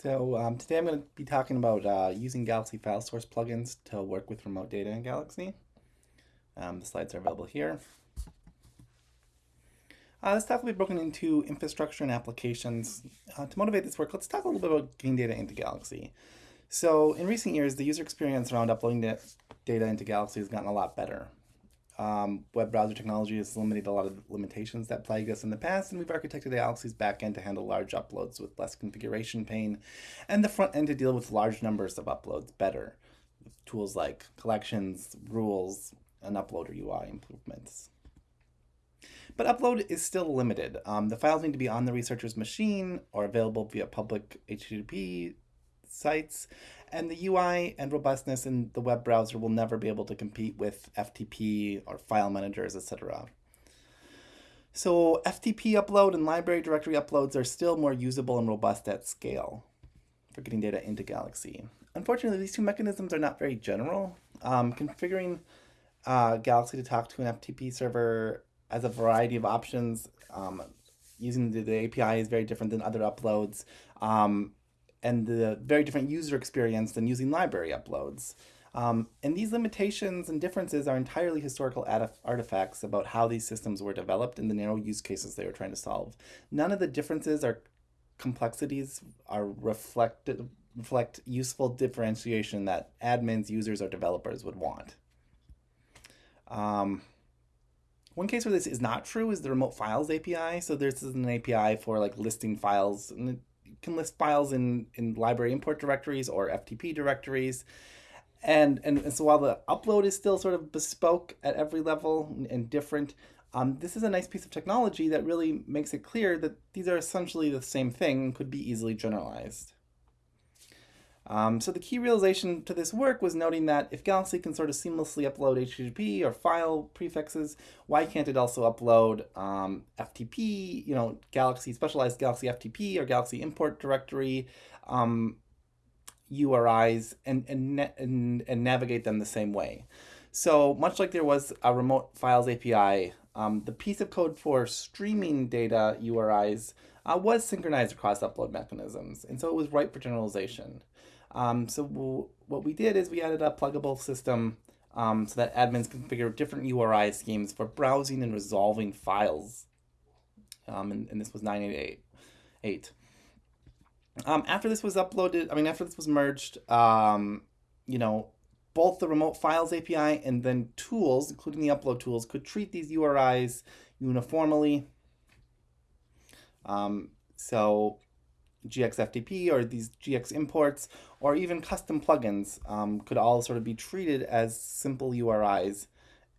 So um, today I'm going to be talking about uh, using Galaxy File Source plugins to work with remote data in Galaxy. Um, the slides are available here. Uh, this talk will be broken into infrastructure and applications. Uh, to motivate this work, let's talk a little bit about getting data into Galaxy. So in recent years, the user experience around uploading data into Galaxy has gotten a lot better. Um, web browser technology has eliminated a lot of limitations that plagued us in the past, and we've architected Galaxy's backend to handle large uploads with less configuration pain, and the front end to deal with large numbers of uploads better, with tools like collections, rules, and uploader UI improvements. But upload is still limited. Um, the files need to be on the researcher's machine or available via public HTTP sites, and the UI and robustness in the web browser will never be able to compete with FTP or file managers, etc. So FTP upload and library directory uploads are still more usable and robust at scale for getting data into Galaxy. Unfortunately, these two mechanisms are not very general. Um, configuring uh, Galaxy to talk to an FTP server has a variety of options. Um, using the, the, API is very different than other uploads. Um, and the very different user experience than using library uploads. Um, and these limitations and differences are entirely historical artifacts about how these systems were developed and the narrow use cases they were trying to solve. None of the differences or complexities are reflected reflect useful differentiation that admins, users, or developers would want. Um, one case where this is not true is the remote files API. So this is an API for like listing files, and can list files in, in library import directories or FTP directories. And, and, and so while the upload is still sort of bespoke at every level and, different, um, this is a nice piece of technology that really makes it clear that these are essentially the same thing could be easily generalized. Um, so the key realization to this work was noting that if Galaxy can sort of seamlessly upload HTTP or file prefixes, why can't it also upload um, FTP, you know, Galaxy, specialized Galaxy FTP or Galaxy import directory um, URIs and, and, and, and, navigate them the same way. So much like there was a remote files API, um, the piece of code for streaming data URIs uh, was synchronized across upload mechanisms, and so it was ripe for generalization. Um, so we'll, what we did is we added a pluggable system um, so that admins configure different URI schemes for browsing and resolving files. Um, and, and, this was 988. Um, after this was uploaded, I mean, after this was merged, um, you know, both the remote files API and then tools, including the upload tools, could treat these URIs uniformly. Um, so GXFTP or these GX imports or even custom plugins um, could all sort of be treated as simple URIs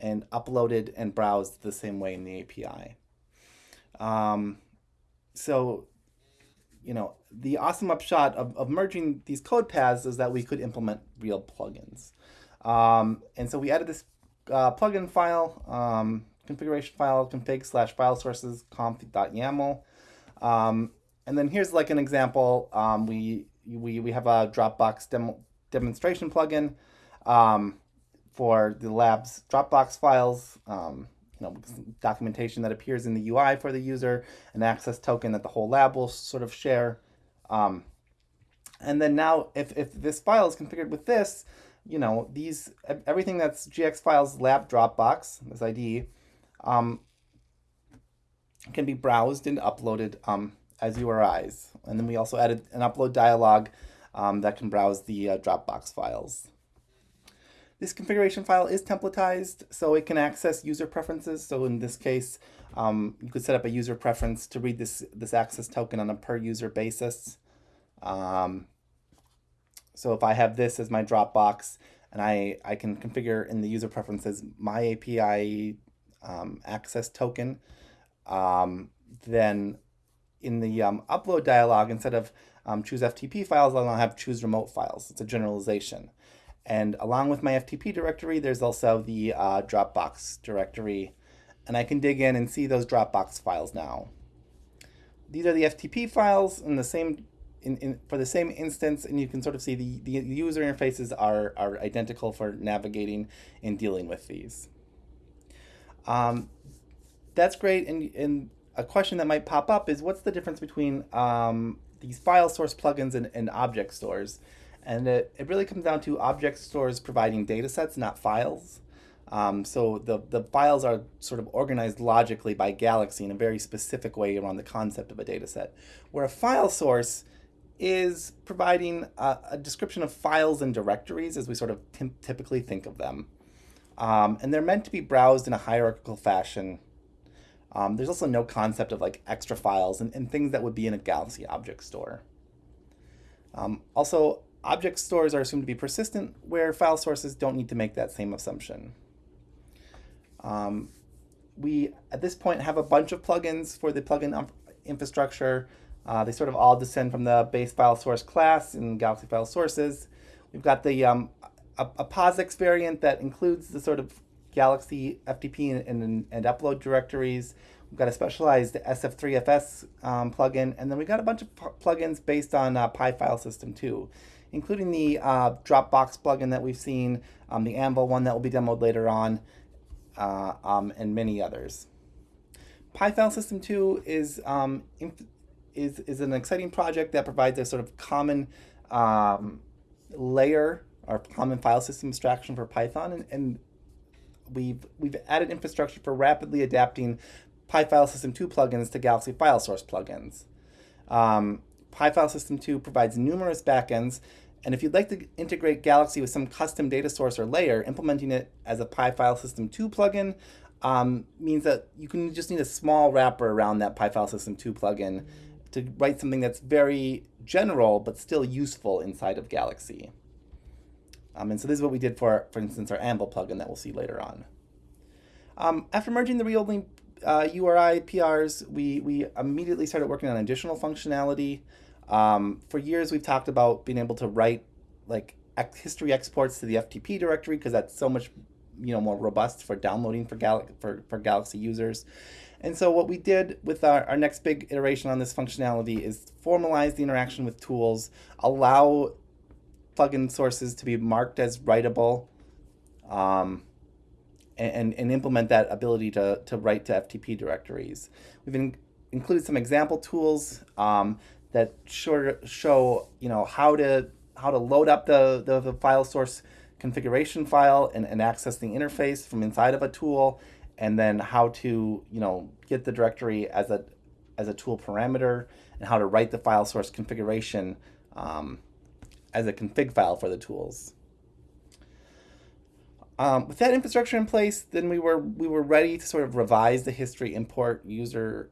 and uploaded and browsed the same way in the API. Um, so, you know, the awesome upshot of, of merging these code paths is that we could implement real plugins. Um, and so we added this uh, plugin file, um, configuration file, config slash file sources conf.yaml. Um, and then here's like an example. Um, we, we, we have a Dropbox demo, demonstration plugin um, for the lab's Dropbox files, um, you know, documentation that appears in the UI for the user, an access token that the whole lab will sort of share. Um, and then now if, if this file is configured with this, you know, these everything that's GX files lab Dropbox, this ID, um, can be browsed and uploaded um, as URIs. And then we also added an upload dialog um, that can browse the uh, Dropbox files. This configuration file is templatized, so it can access user preferences. So in this case, um, you could set up a user preference to read this, this access token on a per user basis. Um, so if I have this as my Dropbox, and I, I can configure in the user preferences my API um, access token, um, then in the um, upload dialog, instead of um, choose FTP files, I'll have choose remote files. It's a generalization. And along with my FTP directory, there's also the uh, Dropbox directory. And I can dig in and see those Dropbox files now. These are the FTP files in the same in, in, for the same instance, and you can sort of see the, the user interfaces are, are identical for navigating and dealing with these. Um, that's great, and, and a question that might pop up is what's the difference between um, these file source plugins and, and object stores. And it, it really comes down to object stores providing data sets, not files. Um, so the, the files are sort of organized logically by Galaxy in a very specific way around the concept of a data set. Where a file source is providing a, a description of files and directories as we sort of typically think of them. Um, and they're meant to be browsed in a hierarchical fashion. Um, there's also no concept of like extra files and, and, things that would be in a Galaxy object store. Um, also, object stores are assumed to be persistent, where file sources don't need to make that same assumption. Um, we, at this point, have a bunch of plugins for the plugin infrastructure. Uh, they sort of all descend from the base file source class in Galaxy File Sources. We've got the um, a, a POSIX variant that includes the sort of Galaxy FTP and, and, and upload directories. We've got a specialized SF3FS um, plugin, and then we got a bunch of plugins based on uh, PyFileSystem 2, including the uh, Dropbox plugin that we've seen, um, the Anvil one that will be demoed later on, uh, um, and many others. PyFileSystem 2 is, um, is, is an exciting project that provides a sort of common um, layer or common file system abstraction for Python, and, and we've we've added infrastructure for rapidly adapting PyFileSystem 2 plugins to Galaxy File Source plugins. Um, PyFileSystem 2 provides numerous backends, and if you'd like to integrate Galaxy with some custom data source or layer, implementing it as a PyFileSystem 2 plugin um, means that you can just need a small wrapper around that PyFileSystem 2 plugin to write something that's very general but still useful inside of Galaxy. Um, and so this is what we did for, for instance, our Anvil plugin that we'll see later on. Um, after merging the Readlink uh, URI PRs, we, we immediately started working on additional functionality. Um, for years, we've talked about being able to write like history exports to the FTP directory because that's so much you know more robust for downloading for, Gal for, for Galaxy users. And so what we did with our, our next big iteration on this functionality is formalize the interaction with tools, allow plugin sources to be marked as writable um, and, and implement that ability to, to write to FTP directories. We've in, included some example tools um, that show, show you know how to how to load up the, the, the file source configuration file and, and access the interface from inside of a tool and then how to you know get the directory as a as a tool parameter and how to write the file source configuration um, as a config file for the tools. Um, with that infrastructure in place, then we were we were ready to sort of revise the history import user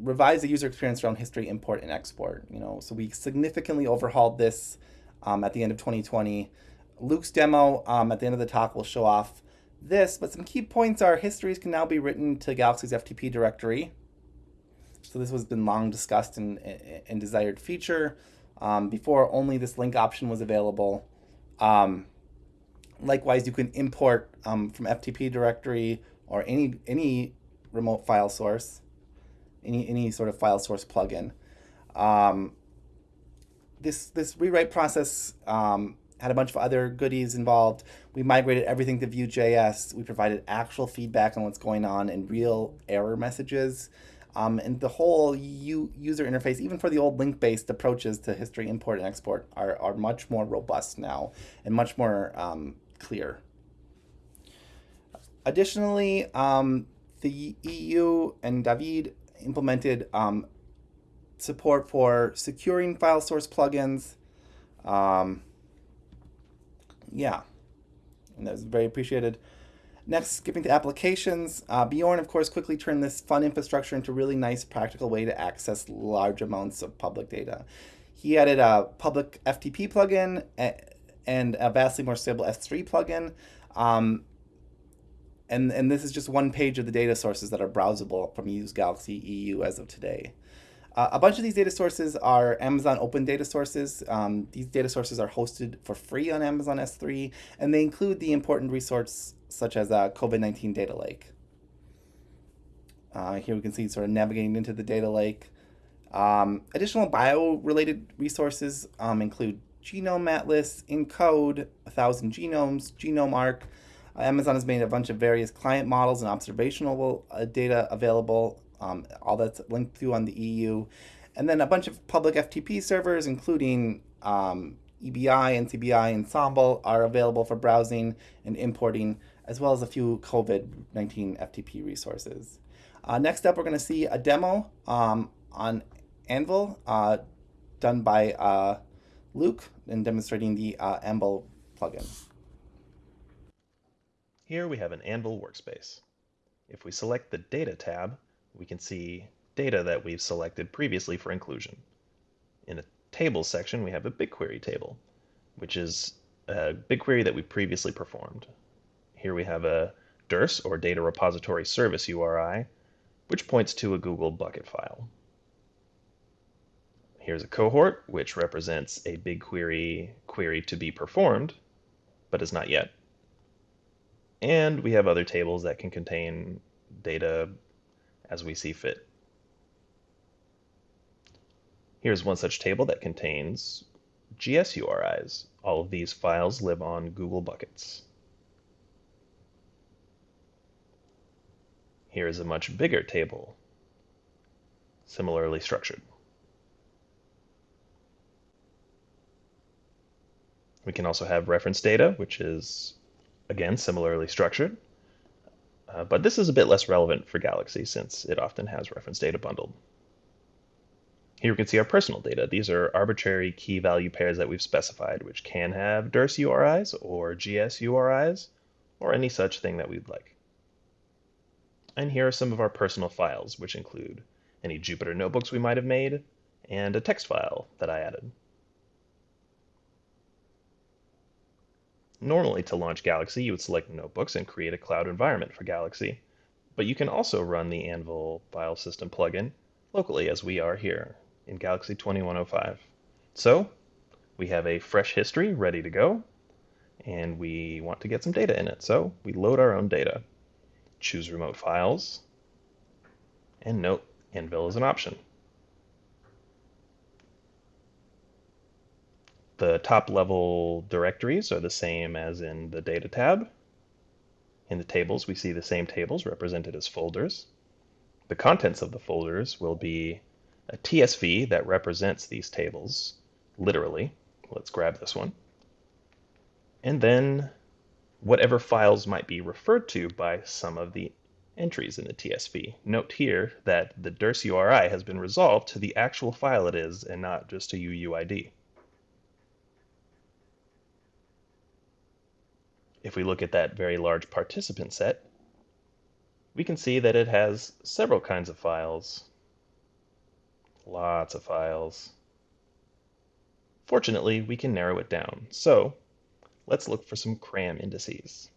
revise the user experience around history import and export. You know, so we significantly overhauled this um, at the end of 2020. Luke's demo um, at the end of the talk will show off this, but some key points are histories can now be written to Galaxy's FTP directory. So this has been long discussed and, and desired feature. Um, before only this link option was available. Um, likewise, you can import um, from FTP directory or any any remote file source, any any sort of file source plugin. Um, this this rewrite process um, had a bunch of other goodies involved. We migrated everything to Vue.js. We provided actual feedback on what's going on and real error messages. Um, and the whole u- user interface, even for the old link-based approaches to history import and export, are, are much more robust now and much more um, clear. Additionally, um, the EU and David implemented um, support for securing file source plugins. Um, yeah, and that was very appreciated. Next, skipping to applications, uh, Bjorn, of course, quickly turned this fun infrastructure into a really nice, practical way to access large amounts of public data. He added a public FTP plugin and a vastly more stable S3 plugin. Um, and, and this is just one page of the data sources that are browsable from Use Galaxy EU as of today. Uh, a bunch of these data sources are Amazon open data sources. Um, these data sources are hosted for free on Amazon S3, and they include the important resource such as a COVID-19 data lake. Uh, here we can see sort of navigating into the data lake. Um, additional bio-related resources um, include Genome Atlas, ENCODE, 1000 Genomes, GenomeArk. Uh, Amazon has made a bunch of various client models and observational uh, data available um, all that's linked to on the EU. and then a bunch of public FTP servers, including um, EBI, NCBI, Ensembl, are available for browsing and importing, as well as a few COVID 19 FTP resources. Uh, next up, we're going to see a demo um, on Anvil uh, done by uh, Luke and demonstrating the uh, Anvil plugin. Here we have an Anvil workspace. If we select the Data tab, we can see data that we've selected previously for inclusion. In the Tables section, we have a BigQuery table, which is a BigQuery that we previously performed. Here we have a DRS, or Data Repository Service URI, which points to a Google bucket file. Here's a cohort, which represents a BigQuery query to be performed, but is not yet. And we have other tables that can contain data as we see fit. Here's one such table that contains GS URIs. All of these files live on Google buckets. Here is a much bigger table, similarly structured. We can also have reference data, which is, again, similarly structured. Uh, but this is a bit less relevant for Galaxy since it often has reference data bundled. Here we can see our personal data. These are arbitrary key value pairs that we've specified, which can have DRS URIs or GS URIs, or any such thing that we'd like. And here are some of our personal files, which include any Jupyter notebooks we might have made, and a text file that I added. Normally, to launch Galaxy, you would select Notebooks and create a cloud environment for Galaxy, but you can also run the Anvil file system plugin locally as we are here in Galaxy 2105. So we have a fresh history ready to go, and we want to get some data in it. So we load our own data, choose remote files, and note Anvil is an option. The top level directories are the same as in the data tab. In the tables, we see the same tables represented as folders. The contents of the folders will be a TSV that represents these tables, literally. Let's grab this one. And then whatever files might be referred to by some of the entries in the TSV. Note here that the DRS URI has been resolved to the actual file it is and not just a UUID. If we look at that very large participant set, we can see that it has several kinds of files Lots of files. Fortunately, we can narrow it down. So let's look for some CRAM indices,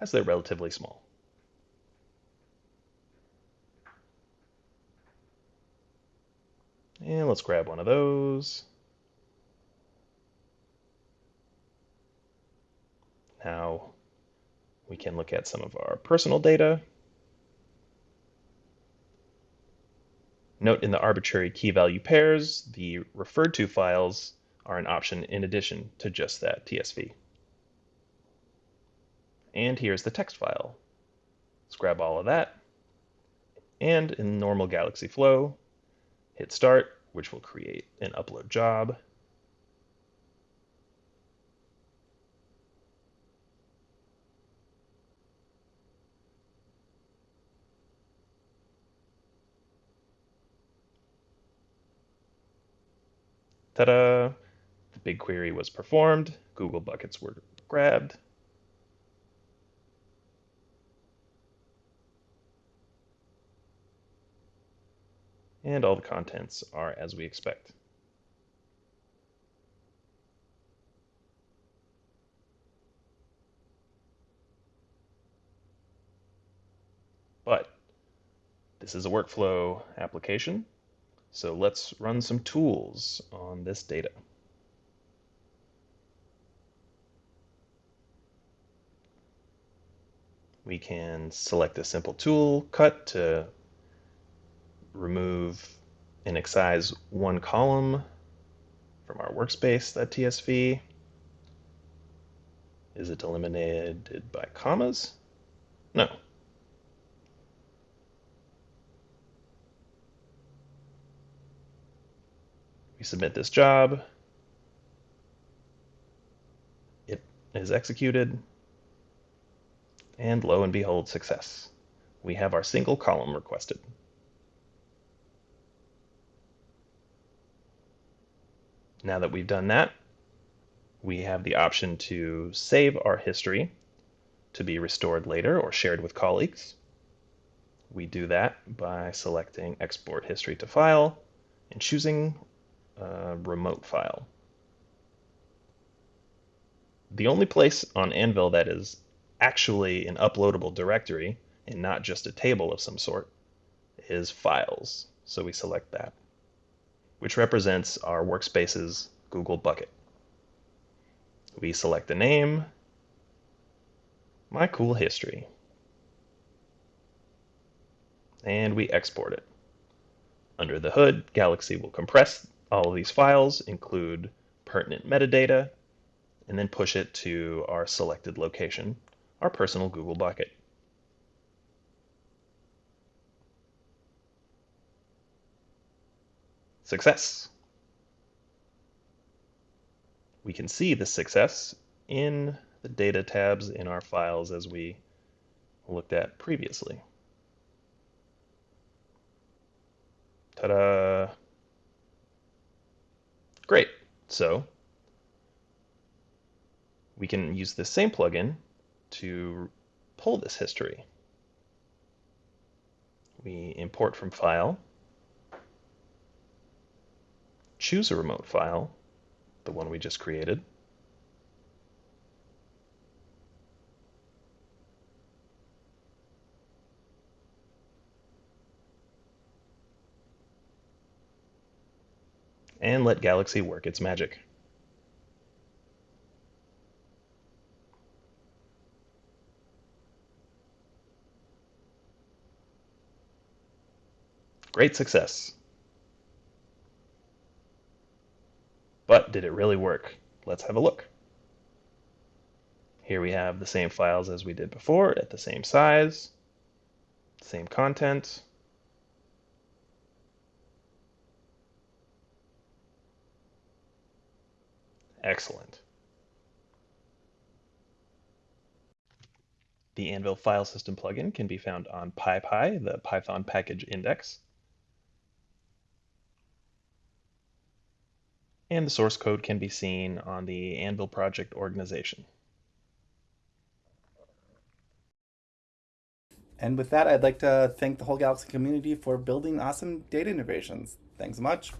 as they're relatively small. And let's grab one of those. Now we can look at some of our personal data. Note in the arbitrary key value pairs, the referred to files are an option in addition to just that TSV. And here's the text file. Let's grab all of that. And in normal Galaxy Flow, hit start, which will create an upload job. Ta-da! The BigQuery was performed, Google buckets were grabbed. And all the contents are as we expect. But this is a workflow application, so let's run some tools on this data. We can select a simple tool, cut to remove and excise one column from our workspace, that TSV. Is it eliminated by commas? No, We submit this job. It is executed. And lo and behold, success. We have our single column requested. Now that we've done that, we have the option to save our history to be restored later or shared with colleagues. We do that by selecting Export History to File and choosing a remote file. The only place on Anvil that is actually an uploadable directory and not just a table of some sort is Files. So we select that, which represents our workspace's Google bucket. We select the name, My Cool History, and we export it. Under the hood, Galaxy will compress all of these files, include pertinent metadata, and then push it to our selected location, our personal Google bucket. Success! We can see the success in the data tabs in our files as we looked at previously. Ta-da! Great. So we can use the same plugin to pull this history. We import from File, choose a remote file, the one we just created, and let Galaxy work its magic. Great success. But did it really work? Let's have a look. Here we have the same files as we did before at the same size, same content. Excellent. The Anvil file system plugin can be found on PyPI, the Python package index. and the source code can be seen on the Anvil project organization. And with that, I'd like to thank the whole Galaxy community for building awesome data innovations. Thanks so much.